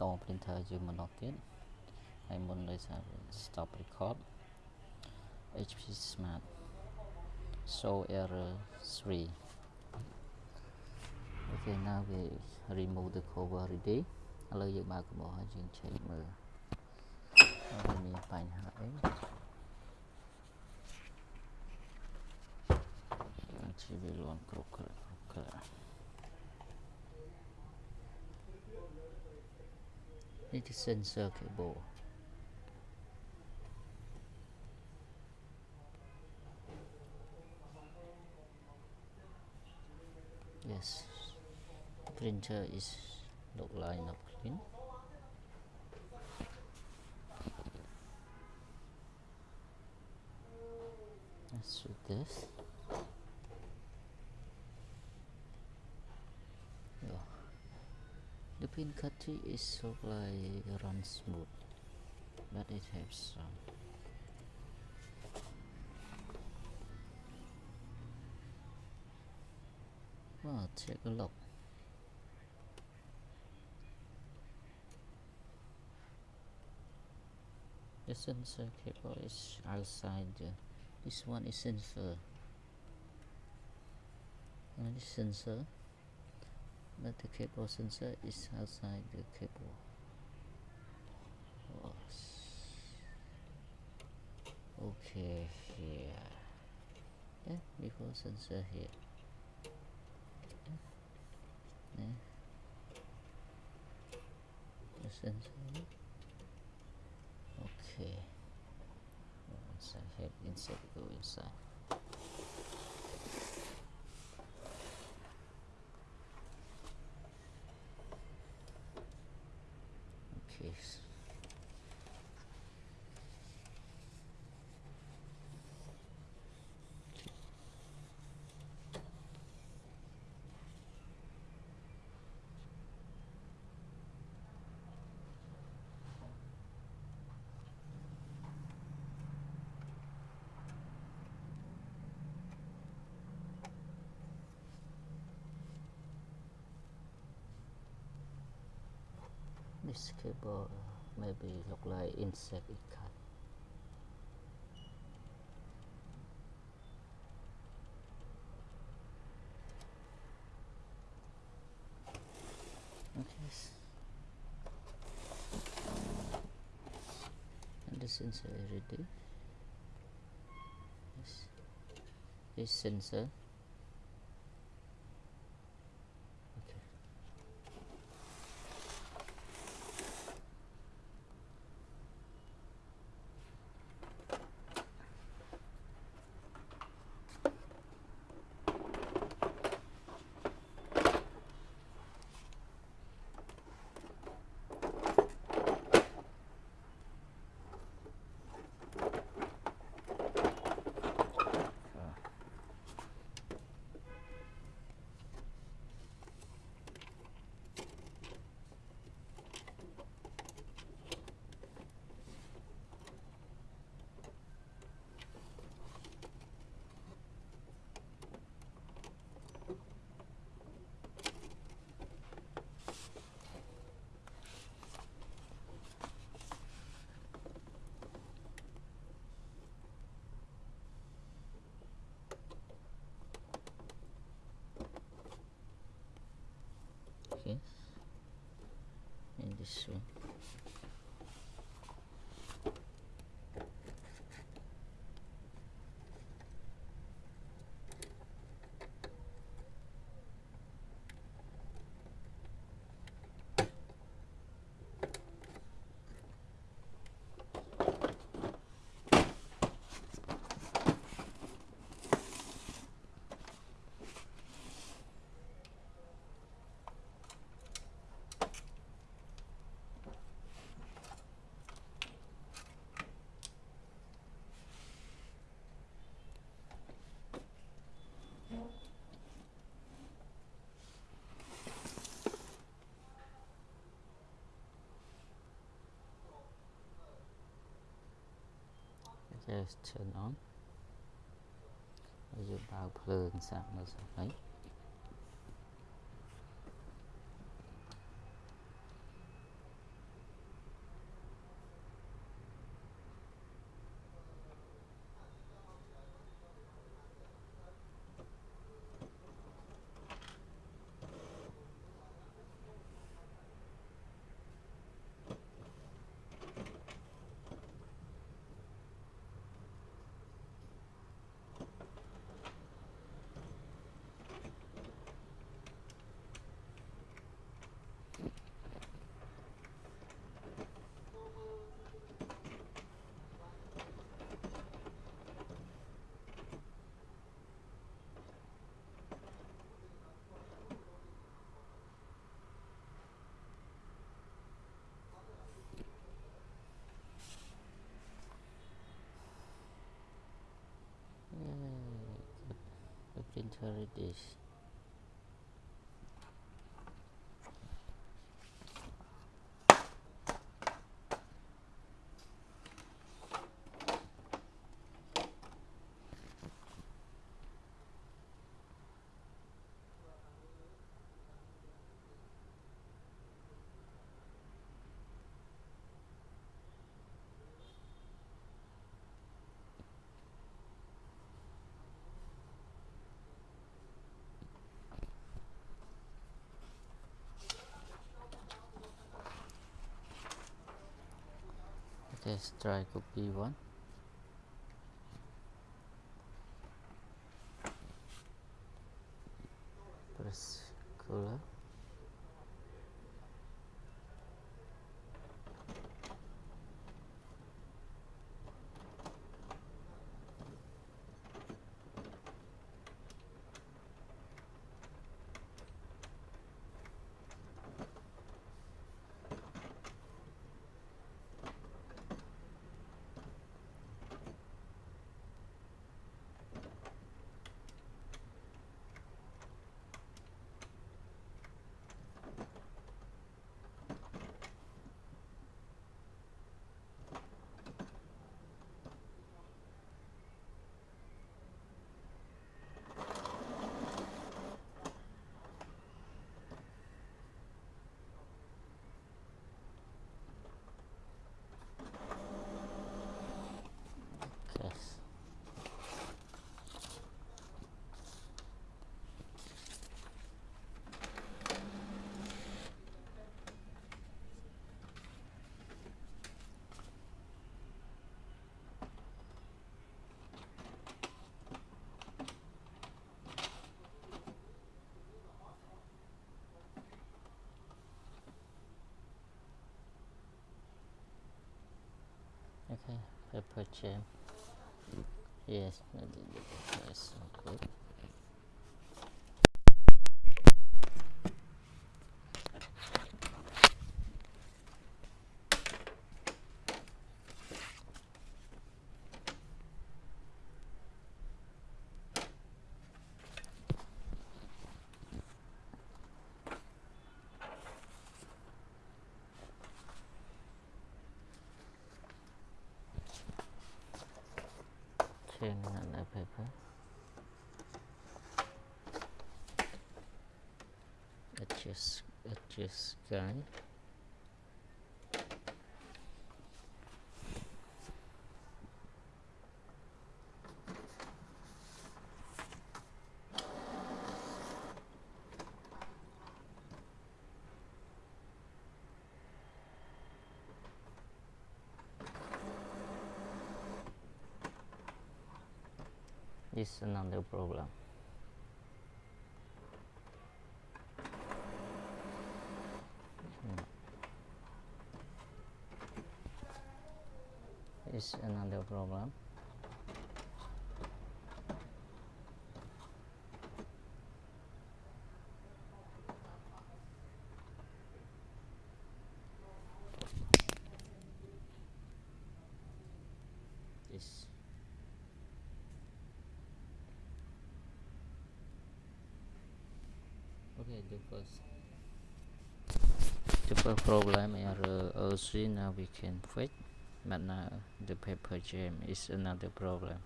ត printer យើងម្ដងទៀតហើយមុនដោយសារ stop record HP Smart show error 3 okay now we remove the cover already ឥឡូវយើងបើកកំបោះហើយយើងឆែកមើលអត់មានបញ្ហាអីជីវិលន់គ្ Edison circuit board. Yes, printer is look line up clean. Let's do this. The pin cutting is like run smooth but it has some. Well take a look. The sensor cable is outside. The, this one is sensor and this sensor but the cable sensor is outside the cable okay here. Yeah before sensor here. Yeah. the sensor okay. Inside here inside go inside okay this cable maybe look like insect it cut okay. And the sensor ready. Yes. This sensor okay okay? And this uh, one turn on ហើយយើងបើកភ្លើងសាក់មើលសិន Enter this. it is let's try copy one. Press color yes okay paper jam yes yes good change another paper adjust adjust is another problem Hmm. is another problem this okay the first the first problem error also uh, now we can fix but now the paper jam is another problem